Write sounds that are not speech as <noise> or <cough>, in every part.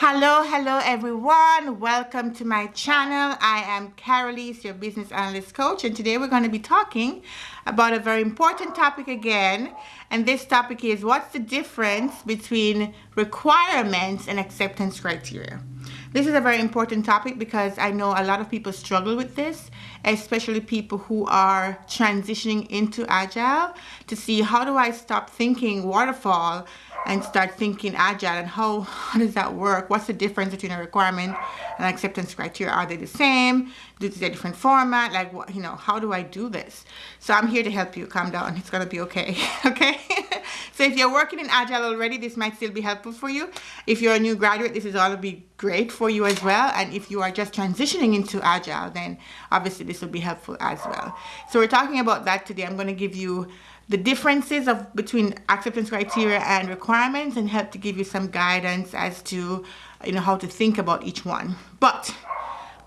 Hello, hello everyone. Welcome to my channel. I am Carolise, your business analyst coach, and today we're going to be talking about a very important topic again. And this topic is what's the difference between requirements and acceptance criteria? This is a very important topic because I know a lot of people struggle with this, especially people who are transitioning into Agile to see how do I stop thinking waterfall and start thinking agile and how, how does that work? What's the difference between a requirement and acceptance criteria? Are they the same? Do they different format? Like, what, you know, how do I do this? So I'm here to help you. Calm down. It's going to be okay. <laughs> okay? <laughs> so if you're working in agile already, this might still be helpful for you. If you're a new graduate, this is all be great for you as well. And if you are just transitioning into agile, then obviously this will be helpful as well. So we're talking about that today. I'm going to give you the differences of between acceptance criteria and requirements and help to give you some guidance as to you know how to think about each one. But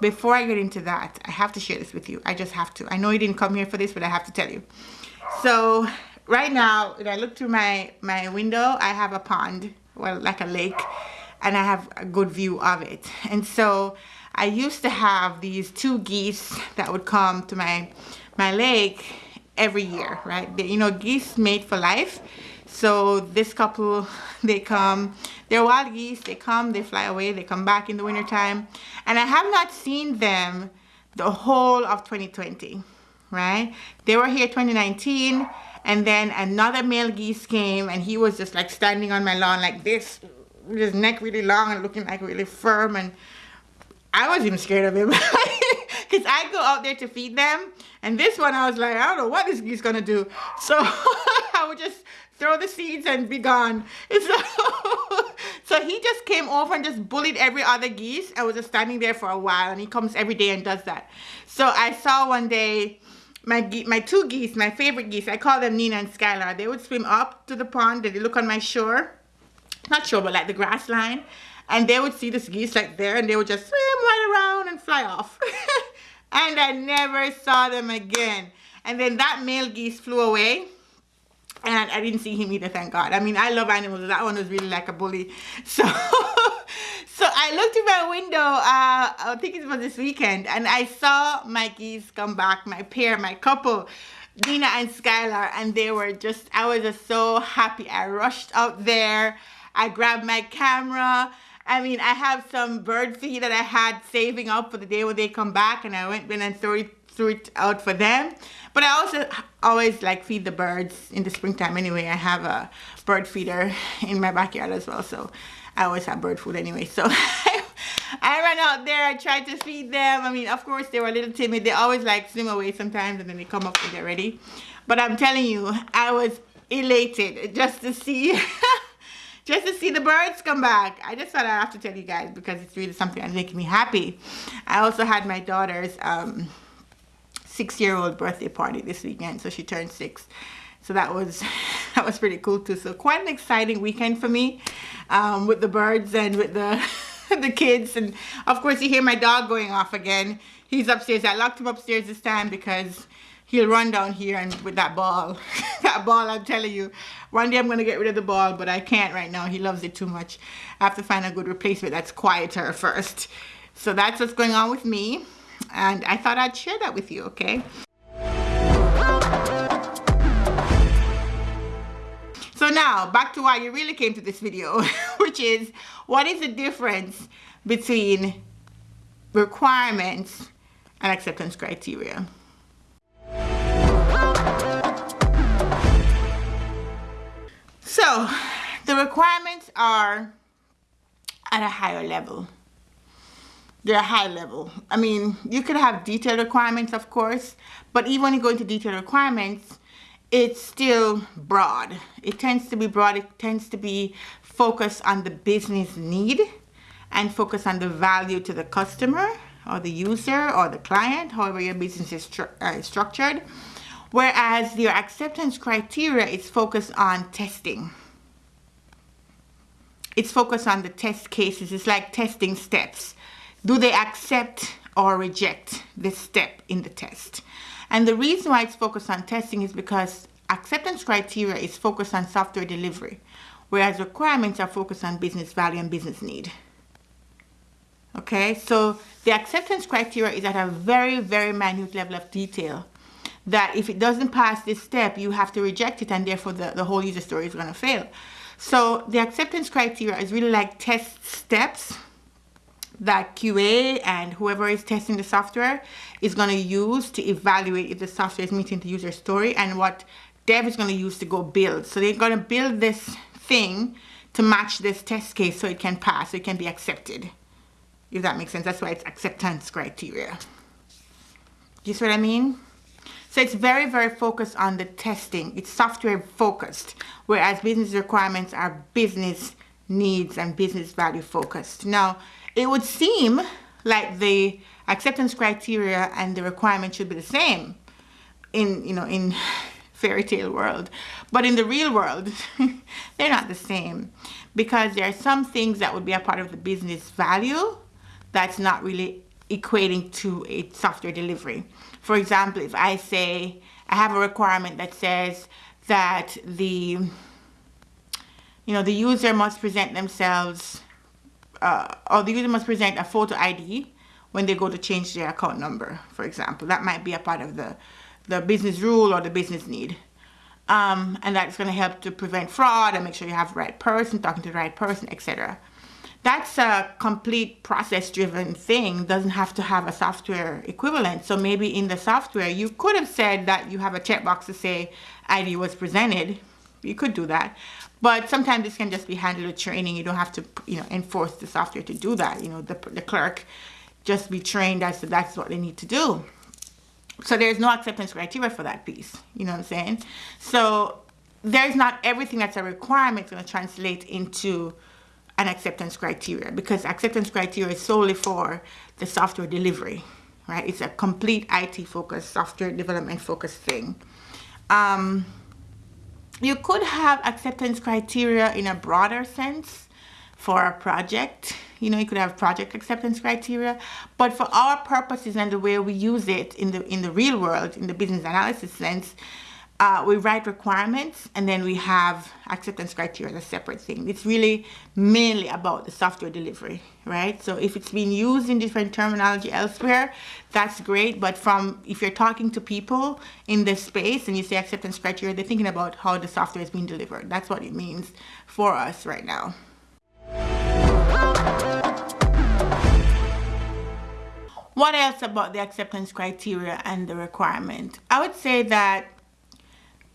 before I get into that I have to share this with you. I just have to. I know you didn't come here for this but I have to tell you. So right now when I look through my my window I have a pond well like a lake and I have a good view of it. And so I used to have these two geese that would come to my my lake every year, right? They, you know, geese mate for life. So this couple, <laughs> they come, they're wild geese, they come, they fly away, they come back in the wintertime. And I have not seen them the whole of 2020, right? They were here 2019 and then another male geese came and he was just like standing on my lawn like this, with his neck really long and looking like really firm and I was even scared of him. <laughs> because I go out there to feed them. And this one, I was like, I don't know what this geese gonna do. So <laughs> I would just throw the seeds and be gone. <laughs> So, so he just came over and just bullied every other geese. I was just standing there for a while and he comes every day and does that. So I saw one day my my two geese, my favorite geese, I call them Nina and Skylar. They would swim up to the pond. They look on my shore. Not sure, but like the grass line. And they would see this geese like there and they would just swim right around and fly off. <laughs> and I never saw them again. And then that male geese flew away and I didn't see him either, thank God. I mean, I love animals. That one was really like a bully. <laughs> So, so I looked in my window, uh, I think it was this weekend, and I saw my geese come back, my pair, my couple, Dina and Skylar, and they were just, I was just so happy. I rushed out there. I grabbed my camera I mean, I have some bird feed that I had saving up for the day when they come back and I went in and threw it, threw it out for them. But I also always like feed the birds in the springtime anyway. I have a bird feeder in my backyard as well. So I always have bird food anyway. So <laughs> I ran out there, I tried to feed them. I mean, of course, they were a little timid. They always like swim away sometimes and then they come up when they're ready. But I'm telling you, I was elated just to see <laughs> just to see the birds come back. I just thought I'd have to tell you guys because it's really something that's making me happy. I also had my daughter's um, six-year-old birthday party this weekend, so she turned six. So that was <laughs> that was pretty cool too. So quite an exciting weekend for me um, with the birds and with the <laughs> the kids. And of course you hear my dog going off again. He's upstairs. I locked him upstairs this time because he'll run down here and with that ball <laughs> that ball i'm telling you. One day i'm gonna get rid of the ball but i can't right now. He loves it too much. I have to find a good replacement that's quieter <laughs> first. So that's what's going on with me and i thought i'd share that with you okay? So now back to why you really came to this video <laughs> which is what is the difference between requirements and acceptance criteria So the requirements are at a higher level. They're high level. I mean, you could have detailed requirements, of course, but even when you go into detailed requirements, it's still broad. It tends to be broad. It tends to be focused on the business need and focus on the value to the customer or the user or the client, however your business is stru uh, structured. Whereas your acceptance criteria is focused on testing. It's focused on the test cases. It's like testing steps. Do they accept or reject this step in the test? And the reason why it's focused on testing is because acceptance criteria is focused on software delivery, whereas requirements are focused on business value and business need. Okay, so the acceptance criteria is at a very, very minute level of detail that if it doesn't pass this step, you have to reject it and therefore the, the whole user story is going to fail. So the acceptance criteria is really like test steps that QA and whoever is testing the software is going to use to evaluate if the software is meeting the user story and what dev is going to use to go build. So they're going to build this thing to match this test case so it can pass, so it can be accepted. If that makes sense. That's why it's acceptance criteria. Do you see what I mean? So it's very, very focused on the testing. It's software focused, whereas business requirements are business needs and business value focused. Now, it would seem like the acceptance criteria and the requirement should be the same in, you know, in <laughs> fairy tale world. But in the real world, <laughs> they're not the same because there are some things that would be a part of the business value that's not really equating to a software delivery. For example, if I say I have a requirement that says that the you know the user must present themselves uh, or the user must present a photo ID when they go to change their account number, for example. That might be a part of the, the business rule or the business need. Um, and that's going to help to prevent fraud and make sure you have the right person, talking to the right person, etc that's a complete process driven thing doesn't have to have a software equivalent. So maybe in the software you could have said that you have a checkbox to say id was presented. You could do that. But sometimes this can just be handled with training. You don't have to you know enforce the software to do that. You know the, the clerk just be trained as to that's what they need to do. So there's no acceptance criteria for that piece. You know what i'm saying? So there's not everything that's a requirement going to translate into an acceptance criteria because acceptance criteria is solely for the software delivery, right? It's a complete IT focused, software development focused thing. Um, you could have acceptance criteria in a broader sense for a project. You know, you could have project acceptance criteria, but for our purposes and the way we use it in the in the real world, in the business analysis sense, uh, we write requirements and then we have acceptance criteria as a separate thing. It's really mainly about the software delivery, right? So if it's being used in different terminology elsewhere, that's great. But from if you're talking to people in this space and you say acceptance criteria, they're thinking about how the software is being delivered. That's what it means for us right now. What else about the acceptance criteria and the requirement? I would say that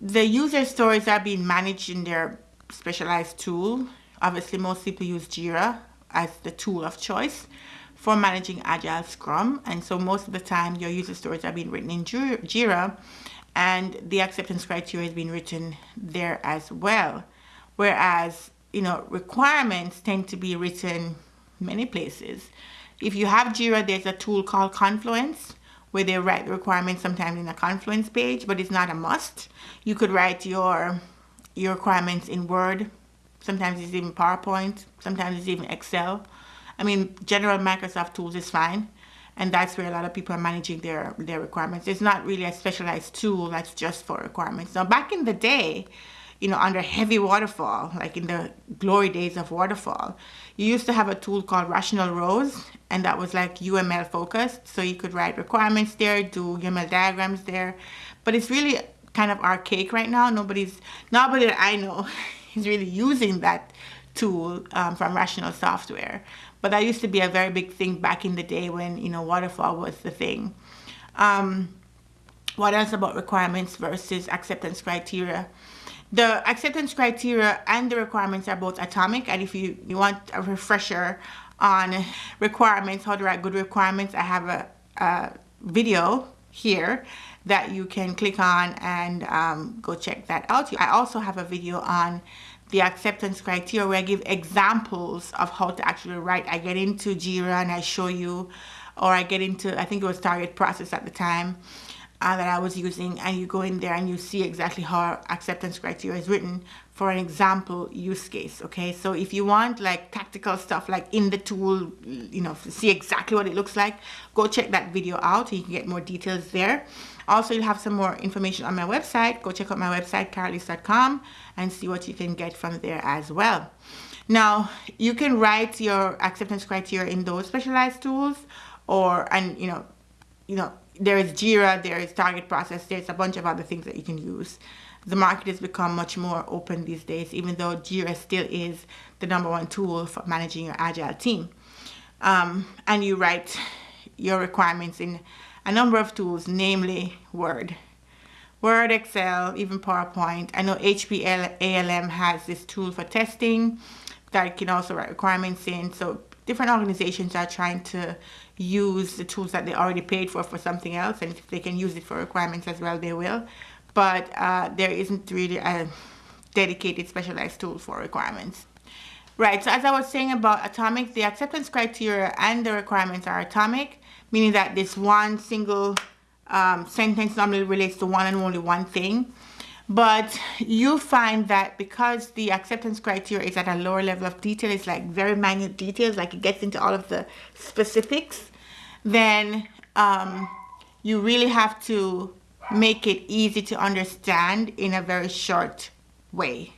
the user stories are being managed in their specialized tool. Obviously, most people use Jira as the tool of choice for managing Agile Scrum. And so most of the time, your user stories are being written in Jira and the acceptance criteria is being written there as well. Whereas, you know, requirements tend to be written many places. If you have Jira, there's a tool called Confluence where they write the requirements sometimes in a Confluence page, but it's not a must. You could write your your requirements in Word. Sometimes it's even PowerPoint. Sometimes it's even Excel. I mean, general Microsoft tools is fine. And that's where a lot of people are managing their, their requirements. It's not really a specialized tool that's just for requirements. Now, back in the day, you know, under heavy waterfall, like in the glory days of waterfall, you used to have a tool called Rational Rose, and that was like UML focused. So you could write requirements there, do UML diagrams there. But it's really kind of archaic right now. Nobody's, nobody that I know <laughs> is really using that tool um, from Rational Software. But that used to be a very big thing back in the day when, you know, waterfall was the thing. Um, what else about requirements versus acceptance criteria? The acceptance criteria and the requirements are both atomic and if you, you want a refresher on requirements, how to write good requirements, I have a, a video here that you can click on and um, go check that out. I also have a video on the acceptance criteria where I give examples of how to actually write. I get into Jira and I show you, or I get into, I think it was Target Process at the time, uh, that I was using and you go in there and you see exactly how acceptance criteria is written for an example use case okay? So if you want like tactical stuff like in the tool you know see exactly what it looks like go check that video out. You can get more details there. Also you'll have some more information on my website. Go check out my website carolise.com and see what you can get from there as well. Now, you can write your acceptance criteria in those specialized tools or, and you know, you know, there is Jira, there is Target Process, there's a bunch of other things that you can use. The market has become much more open these days, even though Jira still is the number one tool for managing your agile team. Um, and you write your requirements in a number of tools, namely Word. Word, Excel, even PowerPoint. I know HP ALM has this tool for testing that you can also write requirements in. So different organizations are trying to use the tools that they already paid for for something else. And if they can use it for requirements as well, they will. But uh, there isn't really a dedicated specialized tool for requirements. Right, so as I was saying about atomic, the acceptance criteria and the requirements are atomic, meaning that this one single um, sentence normally relates to one and only one thing. But you find that because the acceptance criteria is at a lower level of detail, it's like very minute details, like it gets into all of the specifics, then um, you really have to make it easy to understand in a very short way.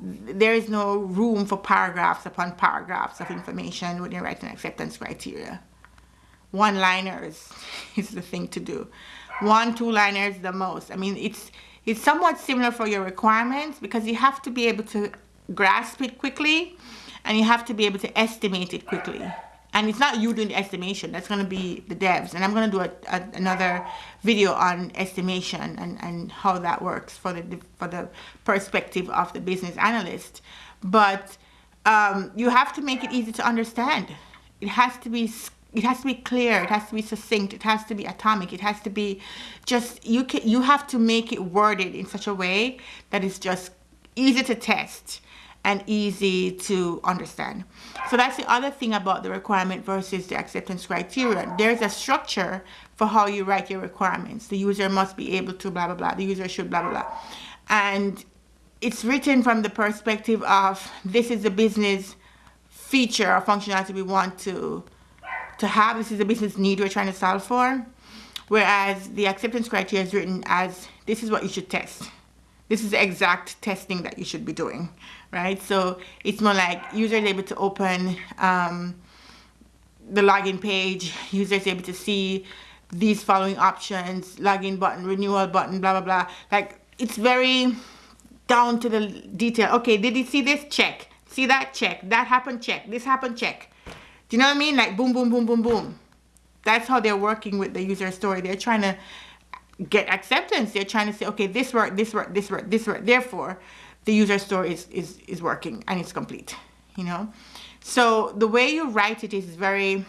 There is no room for paragraphs upon paragraphs of information when you're writing acceptance criteria. One liners <laughs> is the thing to do. One two liners the most. I mean it's it's somewhat similar for your requirements because you have to be able to grasp it quickly and you have to be able to estimate it quickly. And it's not you doing the estimation that's going to be the devs. And i'm going to do a, a, another video on estimation and, and how that works for the for the perspective of the business analyst. But um, you have to make it easy to understand. It has to be it has to be clear it has to be succinct it has to be atomic it has to be just you can you have to make it worded in such a way that it's just easy to test and easy to understand. So that's the other thing about the requirement versus the acceptance criteria. There's a structure for how you write your requirements. The user must be able to blah blah blah. The user should blah blah blah. And it's written from the perspective of this is the business feature or functionality we want to to have. This is a business need we're trying to solve for. Whereas the acceptance criteria is written as this is what you should test. This is the exact testing that you should be doing, right? So it's more like user is able to open um, the login page, user is able to see these following options, login button, renewal button, blah, blah, blah. Like it's very down to the detail. Okay, did you see this? Check. See that? Check. That happened? Check. This happened? Check. Do you know what I mean? Like boom, boom, boom, boom, boom. That's how they're working with the user story. They're trying to get acceptance. They're trying to say, okay, this worked, this worked, this worked, this worked. Therefore, the user story is, is, is working and it's complete, you know? So the way you write it is very,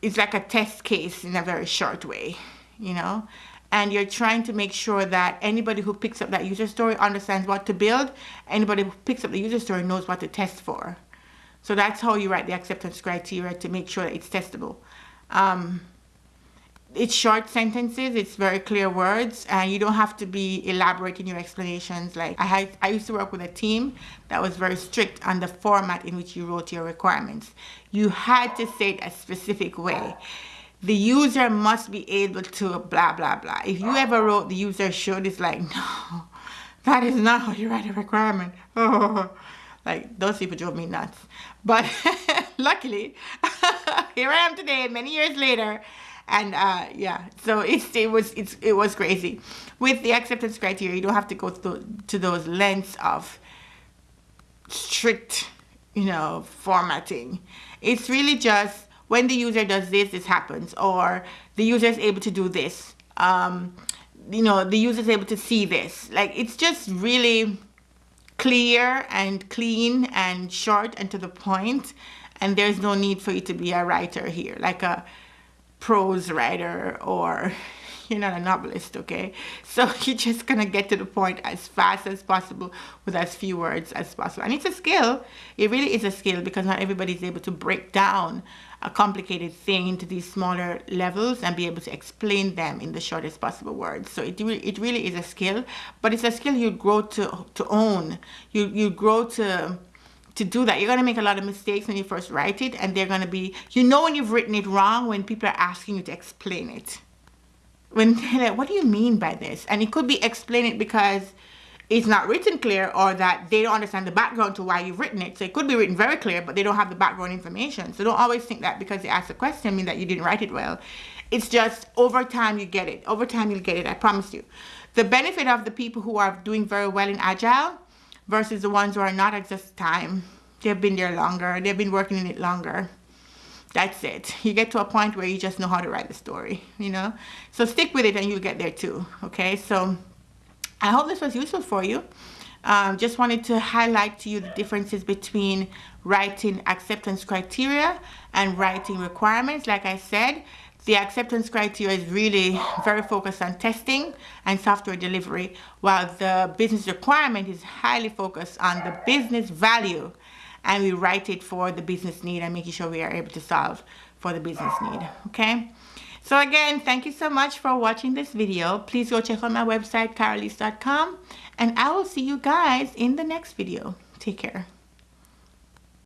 it's like a test case in a very short way, you know? And you're trying to make sure that anybody who picks up that user story understands what to build. Anybody who picks up the user story knows what to test for. So that's how you write the acceptance criteria to make sure that it's testable. Um, it's short sentences, it's very clear words, and you don't have to be elaborate in your explanations. Like I had, I used to work with a team that was very strict on the format in which you wrote your requirements. You had to say it a specific way. The user must be able to blah, blah, blah. If you ever wrote the user should, it's like, <laughs> no, that is not how you write a requirement. <laughs> Like those people drove me nuts. But <laughs> luckily, <laughs> here I am today, many years later. And uh, yeah, so it's, it was it's, it was crazy. With the acceptance criteria, you don't have to go through to those lengths of strict, you know, formatting. It's really just when the user does this, this happens, or the user is able to do this. Um, you know, the user is able to see this. Like it's just really clear and clean and short and to the point and there's no need for you to be a writer here like a prose writer or you're not a novelist okay <laughs> so <laughs> you're just gonna get to the point as fast as possible with as few words as possible and it's a skill it really is a skill because not everybody's able to break down a complicated thing into these smaller levels and be able to explain them in the shortest possible words. So it, re it really is a skill, but it's a skill you grow to, to own. You, you grow to, to do that. You're going to make a lot of mistakes when you first write it and they're going to be, you know when you've written it wrong when people are asking you to explain it. When <laughs> like, what do you mean by this? And it could be explain it because it's not written clear or that they don't understand the background to why you've written it. So it could be written very clear, but they don't have the background information. So don't always think that because they asked a question mean that you didn't write it well. It's just over time you get it. Over time you'll get it, I promise you. The benefit of the people who are doing very well in Agile versus the ones who are not at this time. They've been there longer. They've been working in it longer. That's it. You get to a point where you just know how to write the story, you know? So stick with it and you'll get there too, okay? So I hope this was useful for you. Um, just wanted to highlight to you the differences between writing acceptance criteria and writing requirements. Like I said, the acceptance criteria is really very focused on testing and software delivery, while the business requirement is highly focused on the business value. And we write it for the business need and making sure we are able to solve for the business need, okay? So again, thank you so much for watching this video. Please go check out my website, carolise.com, and I will see you guys in the next video. Take care.